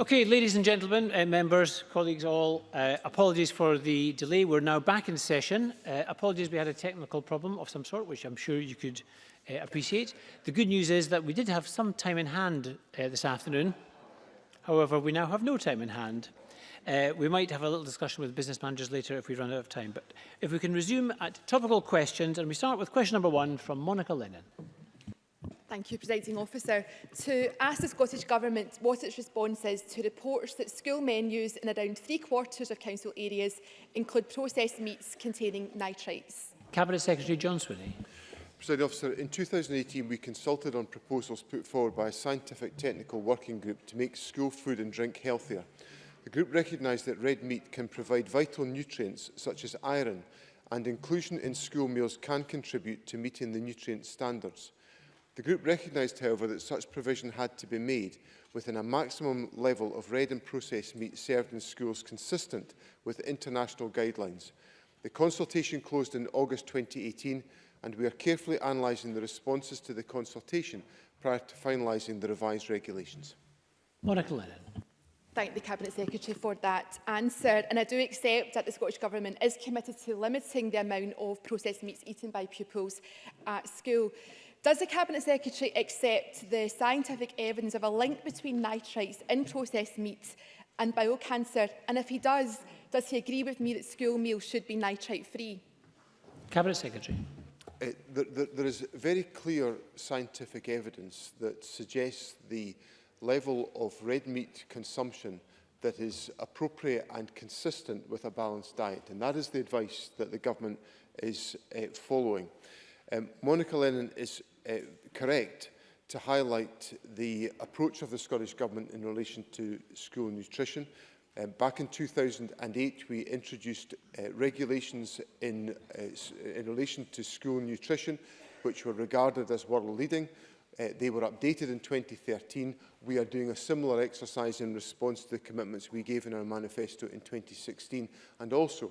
Okay, ladies and gentlemen, uh, members, colleagues all, uh, apologies for the delay. We're now back in session. Uh, apologies, we had a technical problem of some sort, which I'm sure you could uh, appreciate. The good news is that we did have some time in hand uh, this afternoon. However, we now have no time in hand. Uh, we might have a little discussion with business managers later if we run out of time. But if we can resume at topical questions, and we start with question number one from Monica Lennon. Thank you, Presiding Officer. To ask the Scottish Government what its response is to reports that school menus in around three quarters of council areas include processed meats containing nitrites. Cabinet Secretary John Swinney. Presiding Officer, in 2018 we consulted on proposals put forward by a scientific technical working group to make school food and drink healthier. The group recognised that red meat can provide vital nutrients such as iron and inclusion in school meals can contribute to meeting the nutrient standards. The group recognised, however, that such provision had to be made within a maximum level of red and processed meat served in schools consistent with international guidelines. The consultation closed in August 2018 and we are carefully analysing the responses to the consultation prior to finalising the revised regulations. Monica Lennon. Thank the Cabinet Secretary for that answer and I do accept that the Scottish Government is committed to limiting the amount of processed meats eaten by pupils at school. Does the Cabinet Secretary accept the scientific evidence of a link between nitrites in processed meats and bowel cancer? And if he does, does he agree with me that school meals should be nitrite-free? Cabinet Secretary. Uh, there, there, there is very clear scientific evidence that suggests the level of red meat consumption that is appropriate and consistent with a balanced diet. And that is the advice that the government is uh, following. Um, Monica Lennon is uh, correct to highlight the approach of the Scottish Government in relation to school nutrition. Um, back in 2008, we introduced uh, regulations in, uh, in relation to school nutrition, which were regarded as world leading. Uh, they were updated in 2013. We are doing a similar exercise in response to the commitments we gave in our manifesto in 2016 and also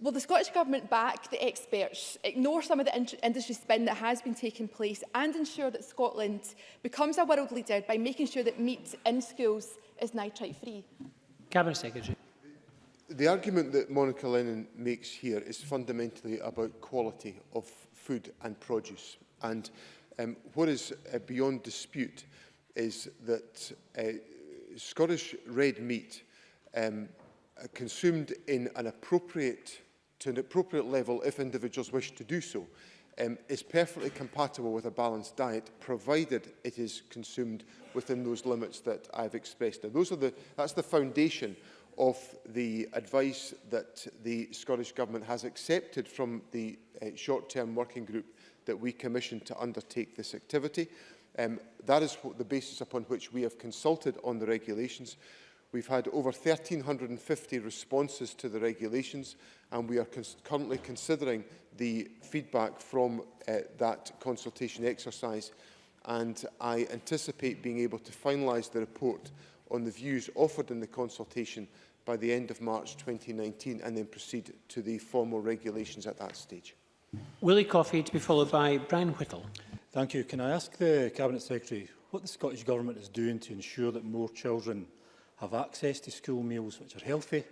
will the Scottish Government back the experts, ignore some of the in industry spin that has been taking place and ensure that Scotland becomes a world leader by making sure that meat in schools is nitrite free? Cabinet Secretary the argument that Monica Lennon makes here is fundamentally about quality of food and produce. And um, what is uh, beyond dispute is that uh, Scottish red meat um, uh, consumed in an appropriate to an appropriate level if individuals wish to do so um, is perfectly compatible with a balanced diet, provided it is consumed within those limits that I've expressed. Now, those are the, that's the foundation of the advice that the Scottish Government has accepted from the uh, short-term working group that we commissioned to undertake this activity. Um, that is the basis upon which we have consulted on the regulations. We've had over 1,350 responses to the regulations and we are cons currently considering the feedback from uh, that consultation exercise and I anticipate being able to finalise the report on the views offered in the consultation by the end of March 2019 and then proceed to the formal regulations at that stage. Willie Coffey to be followed by Brian Whittle. Thank you. Can I ask the Cabinet Secretary what the Scottish Government is doing to ensure that more children have access to school meals which are healthy,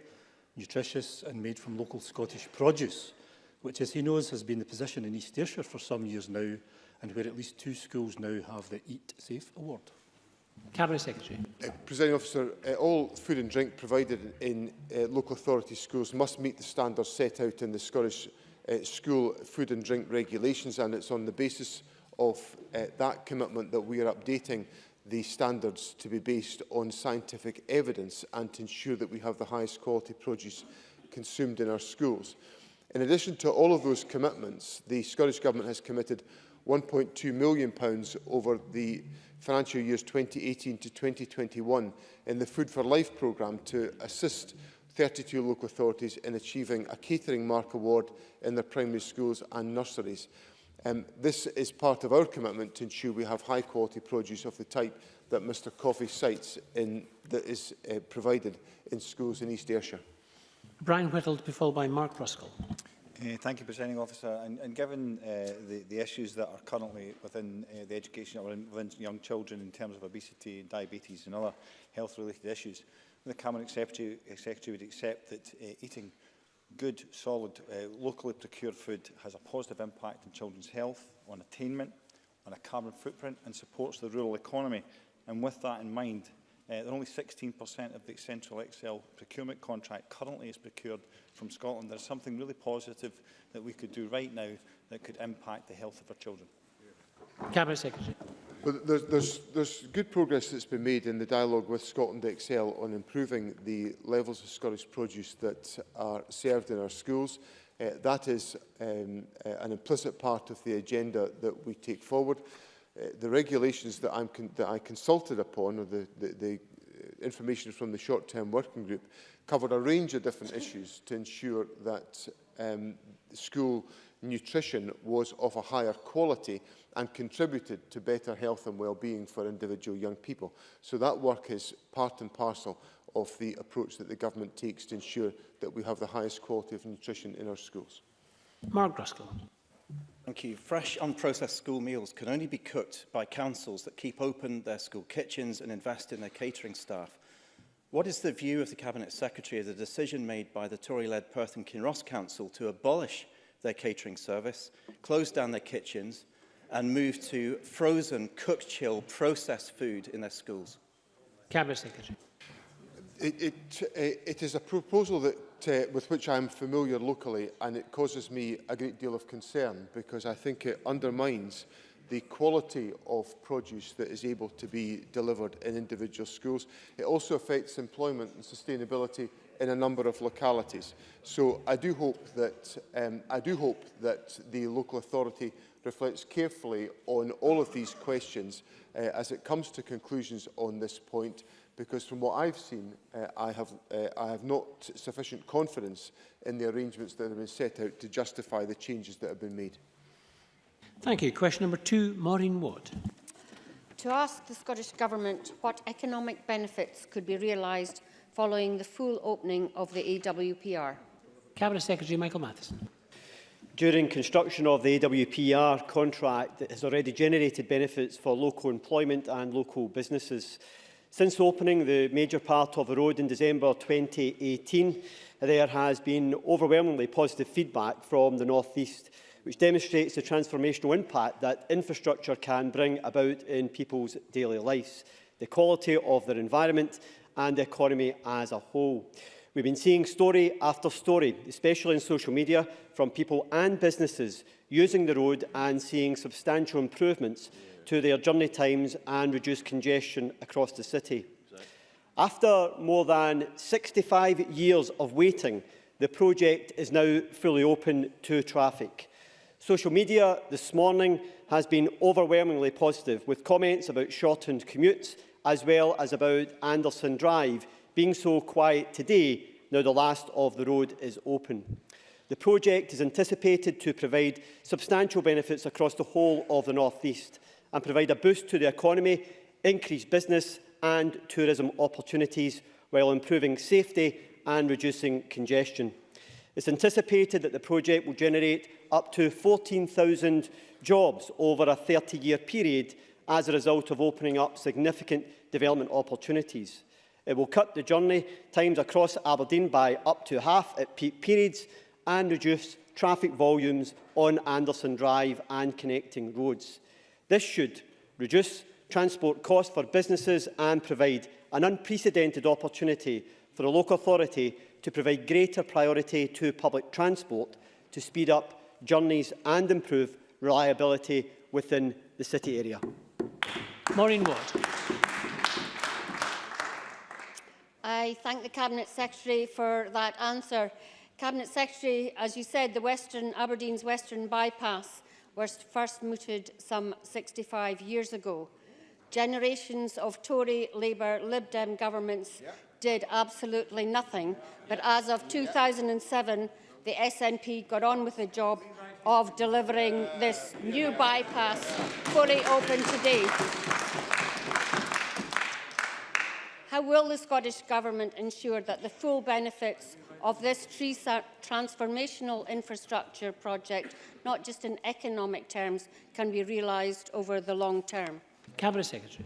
nutritious and made from local Scottish produce, which as he knows has been the position in East Ayrshire for some years now and where at least two schools now have the Eat Safe Award. Cabinet Secretary. Uh, Presiding officer, uh, all food and drink provided in uh, local authority schools must meet the standards set out in the Scottish uh, School Food and Drink Regulations and it's on the basis of uh, that commitment that we are updating the standards to be based on scientific evidence and to ensure that we have the highest quality produce consumed in our schools. In addition to all of those commitments, the Scottish Government has committed 1.2 million pounds over the financial years 2018 to 2021 in the Food for Life programme to assist 32 local authorities in achieving a catering mark award in their primary schools and nurseries. Um, this is part of our commitment to ensure we have high quality produce of the type that Mr Coffey cites in, that is uh, provided in schools in East Ayrshire. Brian Whittle to be followed by Mark Ruskell. Uh, thank you, Presiding Officer. And, and given uh, the, the issues that are currently within uh, the education or within young children in terms of obesity, diabetes and other health-related issues, the Cabinet Secretary, Secretary would accept that uh, eating good, solid, uh, locally procured food has a positive impact on children's health, on attainment, on a carbon footprint and supports the rural economy. And with that in mind, Uh, only 16% of the Central XL procurement contract currently is procured from Scotland. There's something really positive that we could do right now that could impact the health of our children. Cabinet Secretary. Well, there's, there's, there's good progress that's been made in the dialogue with Scotland XL on improving the levels of Scottish produce that are served in our schools. Uh, that is um, uh, an implicit part of the agenda that we take forward. Uh, the regulations that, I'm con that I consulted upon, or the, the, the uh, information from the short-term working group, covered a range of different issues to ensure that um, school nutrition was of a higher quality and contributed to better health and well-being for individual young people. So that work is part and parcel of the approach that the government takes to ensure that we have the highest quality of nutrition in our schools. Mark Ruskell. Thank you. Fresh, unprocessed school meals can only be cooked by councils that keep open their school kitchens and invest in their catering staff. What is the view of the Cabinet Secretary of the decision made by the Tory-led Perth and Kinross Council to abolish their catering service, close down their kitchens and move to frozen, cooked, chill processed food in their schools? Cabinet Secretary it, it, it is a proposal that, uh, with which I am familiar locally and it causes me a great deal of concern because I think it undermines the quality of produce that is able to be delivered in individual schools. It also affects employment and sustainability in a number of localities. So I do hope that, um, I do hope that the local authority reflects carefully on all of these questions uh, as it comes to conclusions on this point because from what I've seen, uh, I, have, uh, I have not sufficient confidence in the arrangements that have been set out to justify the changes that have been made. Thank you. Question number two, Maureen Watt. To ask the Scottish Government what economic benefits could be realised following the full opening of the AWPR. Cabinet Secretary Michael Matheson. During construction of the AWPR contract, it has already generated benefits for local employment and local businesses. Since opening the major part of the road in December 2018, there has been overwhelmingly positive feedback from the North East, which demonstrates the transformational impact that infrastructure can bring about in people's daily lives, the quality of their environment and the economy as a whole. We've been seeing story after story, especially in social media, from people and businesses using the road and seeing substantial improvements to their journey times and reduce congestion across the city. After more than 65 years of waiting, the project is now fully open to traffic. Social media this morning has been overwhelmingly positive, with comments about shortened commutes, as well as about Anderson Drive being so quiet today, now the last of the road is open. The project is anticipated to provide substantial benefits across the whole of the North East, and provide a boost to the economy, increase business and tourism opportunities while improving safety and reducing congestion. It's anticipated that the project will generate up to 14,000 jobs over a 30-year period as a result of opening up significant development opportunities. It will cut the journey times across Aberdeen by up to half at peak periods and reduce traffic volumes on Anderson Drive and connecting roads. This should reduce transport costs for businesses and provide an unprecedented opportunity for a local authority to provide greater priority to public transport to speed up journeys and improve reliability within the city area. Maureen Ward. I thank the Cabinet Secretary for that answer. Cabinet Secretary, as you said, the Western Aberdeen's Western Bypass were first mooted some 65 years ago. Generations of Tory, Labour, Lib Dem governments yeah. did absolutely nothing, yeah. but as of 2007, the SNP got on with the job of delivering this new bypass fully open today. How will the Scottish Government ensure that the full benefits of this tree transformational infrastructure project, not just in economic terms, can be realised over the long term? Cabinet Secretary.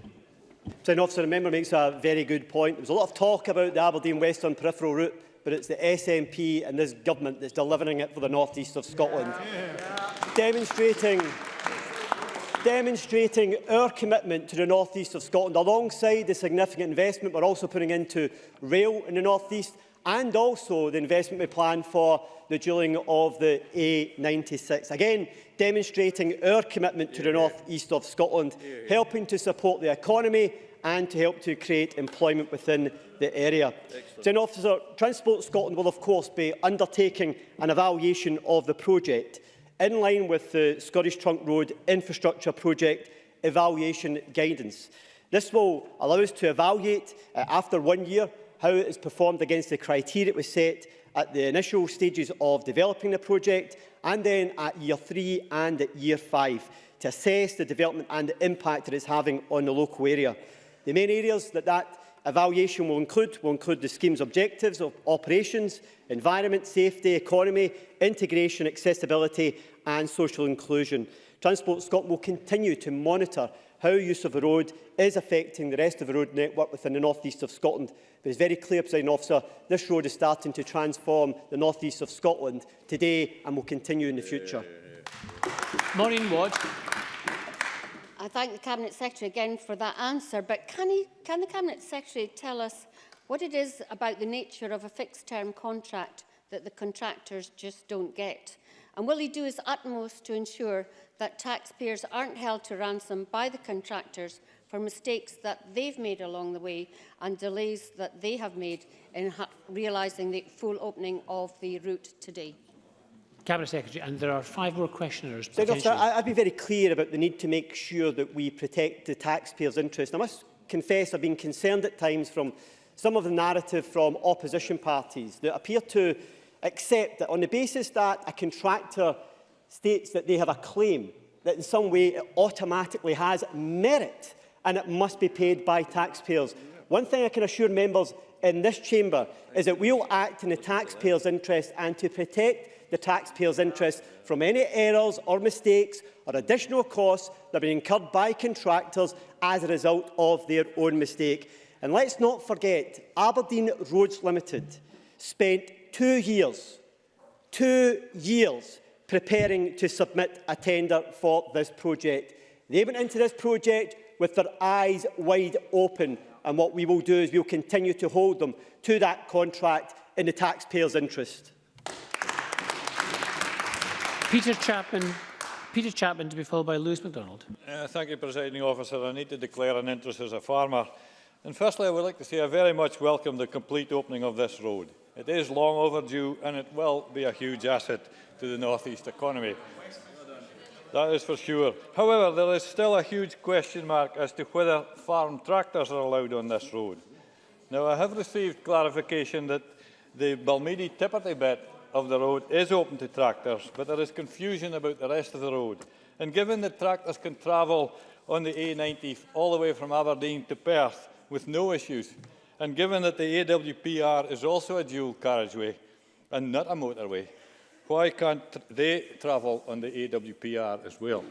President Officer, the member makes a very good point. There was a lot of talk about the Aberdeen Western Peripheral Route, but it's the SNP and this government that's delivering it for the northeast of Scotland. Yeah. Yeah. Demonstrating demonstrating our commitment to the north east of Scotland alongside the significant investment we're also putting into rail in the north east and also the investment we plan for the drilling of the A96. Again, demonstrating our commitment to the north east of Scotland, helping to support the economy and to help to create employment within the area. Excellent. Officer, Transport Scotland will of course be undertaking an evaluation of the project. in line with the Scottish Trunk Road Infrastructure Project evaluation guidance. This will allow us to evaluate, uh, after one year, how it has performed against the criteria it was set at the initial stages of developing the project and then at year three and at year five to assess the development and the impact it is having on the local area. The main areas that that evaluation will include, will include the scheme's objectives of operations, environment, safety, economy, integration, accessibility and social inclusion. Transport Scotland will continue to monitor how use of the road is affecting the rest of the road network within the northeast of Scotland. But it's very clear, President Officer, this road is starting to transform the northeast of Scotland today and will continue in the future. Yeah, yeah, yeah. Maureen Ward. I thank the Cabinet Secretary again for that answer, but can, he, can the Cabinet Secretary tell us what it is about the nature of a fixed-term contract that the contractors just don't get? And will he do his utmost to ensure that taxpayers aren't held to ransom by the contractors for mistakes that they've made along the way and delays that they have made in realising the full opening of the route today? Cabinet Secretary, and there are five more questioners. Officer, I, I've been very clear about the need to make sure that we protect the taxpayers' interest. I must confess I've been concerned at times from some of the narrative from opposition parties that appear to accept that on the basis that a contractor states that they have a claim, that in some way it automatically has merit and it must be paid by taxpayers. One thing I can assure members in this chamber is that we will act in the taxpayers' interest and to protect the taxpayers' interest from any errors or mistakes or additional costs that have been incurred by contractors as a result of their own mistake. And let's not forget, Aberdeen Roads Limited spent two years, two years preparing to submit a tender for this project. They went into this project with their eyes wide open and what we will do is we will continue to hold them to that contract in the taxpayers' interest. Peter Chapman. Peter Chapman to be followed by Lewis MacDonald. Uh, thank you, Presiding Officer. I need to declare an interest as a farmer. And firstly, I would like to say I very much welcome the complete opening of this road. It is long overdue and it will be a huge asset to the North East economy. That is for sure. However, there is still a huge question mark as to whether farm tractors are allowed on this road. Now, I have received clarification that the Balmedi Tipperty bit of the road is open to tractors, but there is confusion about the rest of the road. And given that tractors can travel on the A90 all the way from Aberdeen to Perth with no issues, and given that the AWPR is also a dual carriageway and not a motorway, why can't they travel on the AWPR as well?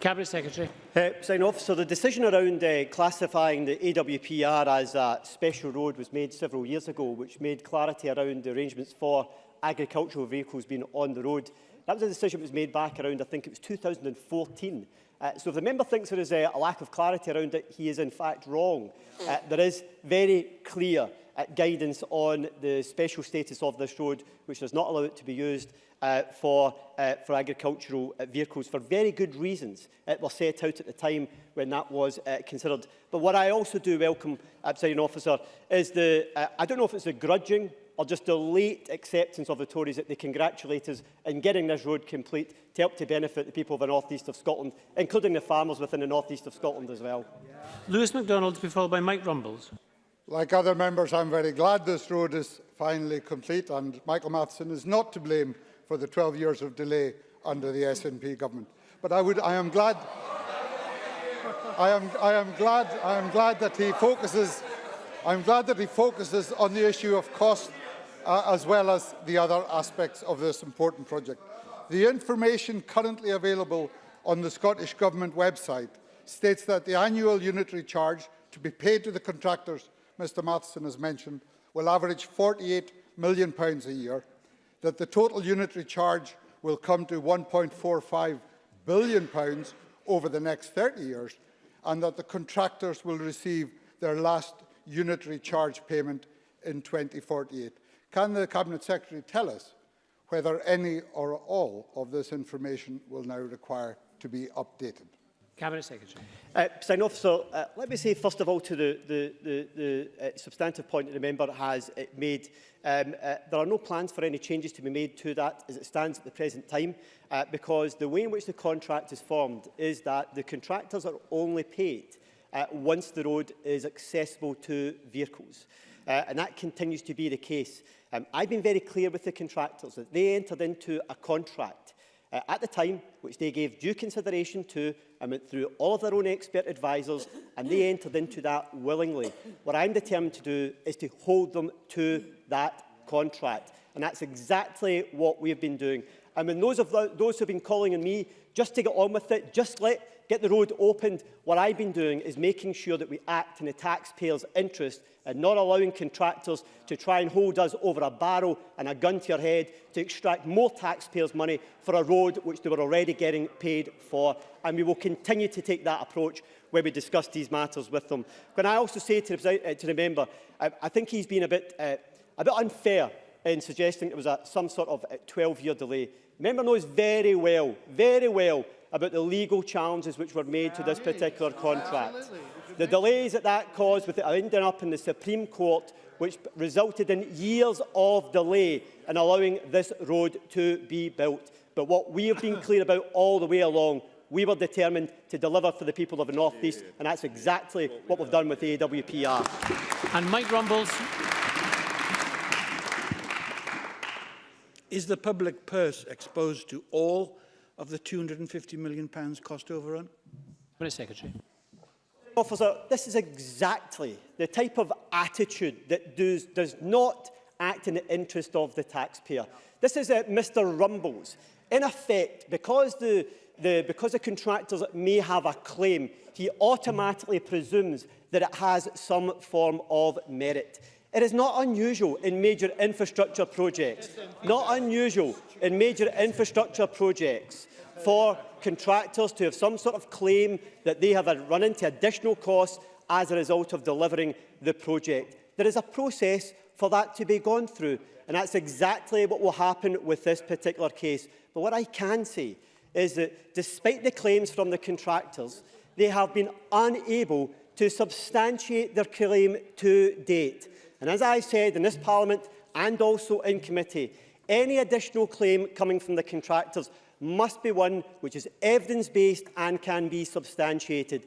Cabinet Secretary. Uh, sign off. So the decision around uh, classifying the AWPR as a special road was made several years ago, which made clarity around the arrangements for agricultural vehicles being on the road. That was a decision that was made back around, I think it was 2014. Uh, so if the member thinks there is a, a lack of clarity around it, he is in fact wrong. Uh, there is very clear uh, guidance on the special status of this road, which does not allow it to be used uh, for, uh, for agricultural uh, vehicles for very good reasons It was set out at the time when that was uh, considered. But what I also do welcome, uh, Presiding Officer, is the, uh, I don't know if it's a grudging or just a late acceptance of the Tories that they congratulate us in getting this road complete to help to benefit the people of the north east of Scotland, including the farmers within the north east of Scotland as well. Lewis MacDonald to be followed by Mike Rumbles. Like other members, I'm very glad this road is finally complete and Michael Matheson is not to blame for the 12 years of delay under the SNP government. But I, would, I am glad... I am, I am glad I am glad that he focuses I'm glad that he focuses on the issue of cost uh, as well as the other aspects of this important project. The information currently available on the Scottish Government website states that the annual unitary charge to be paid to the contractors Mr Matheson has mentioned will average £48 million a year, that the total unitary charge will come to £1.45 billion over the next 30 years, and that the contractors will receive their last unitary charge payment in 2048. Can the Cabinet Secretary tell us whether any or all of this information will now require to be updated? Cabinet Secretary. Uh, officer, So, uh, let me say first of all to the, the, the, the uh, substantive point that the member has uh, made. Um, uh, there are no plans for any changes to be made to that as it stands at the present time, uh, because the way in which the contract is formed is that the contractors are only paid uh, once the road is accessible to vehicles. Uh, uh, and that continues to be the case. Um, I've been very clear with the contractors that they entered into a contract uh, at the time, which they gave due consideration to and um, went through all of their own expert advisers, and they entered into that willingly. What I'm determined to do is to hold them to that contract, and that's exactly what we've been doing. And when those, of the, those who have been calling on me just to get on with it, just let get the road opened. What I've been doing is making sure that we act in the taxpayers' interest and not allowing contractors to try and hold us over a barrel and a gun to your head to extract more taxpayers' money for a road which they were already getting paid for. And we will continue to take that approach when we discuss these matters with them. Can I also say to the, uh, to the member, I, I think he's been a bit, uh, a bit unfair in suggesting it was a, some sort of 12-year uh, delay. member knows very well, very well, about the legal challenges which were made to this particular contract. The delays that that caused with it ending up in the Supreme Court, which resulted in years of delay in allowing this road to be built. But what we have been clear about all the way along we were determined to deliver for the people of the North East, and that's exactly what we've done with the AWPR. And Mike Rumbles. Is the public purse exposed to all of the £250 million cost overrun? Minister Secretary. Officer, this is exactly the type of attitude that does, does not act in the interest of the taxpayer. This is uh, Mr Rumbles. In effect, because the, the, because the contractors may have a claim, he automatically presumes that it has some form of merit. It is not unusual in major infrastructure projects, not unusual in major infrastructure projects for contractors to have some sort of claim that they have run into additional costs as a result of delivering the project. There is a process for that to be gone through, and that's exactly what will happen with this particular case. But what I can say is that despite the claims from the contractors, they have been unable to substantiate their claim to date. And as I said in this Parliament and also in committee, any additional claim coming from the contractors must be one which is evidence-based and can be substantiated.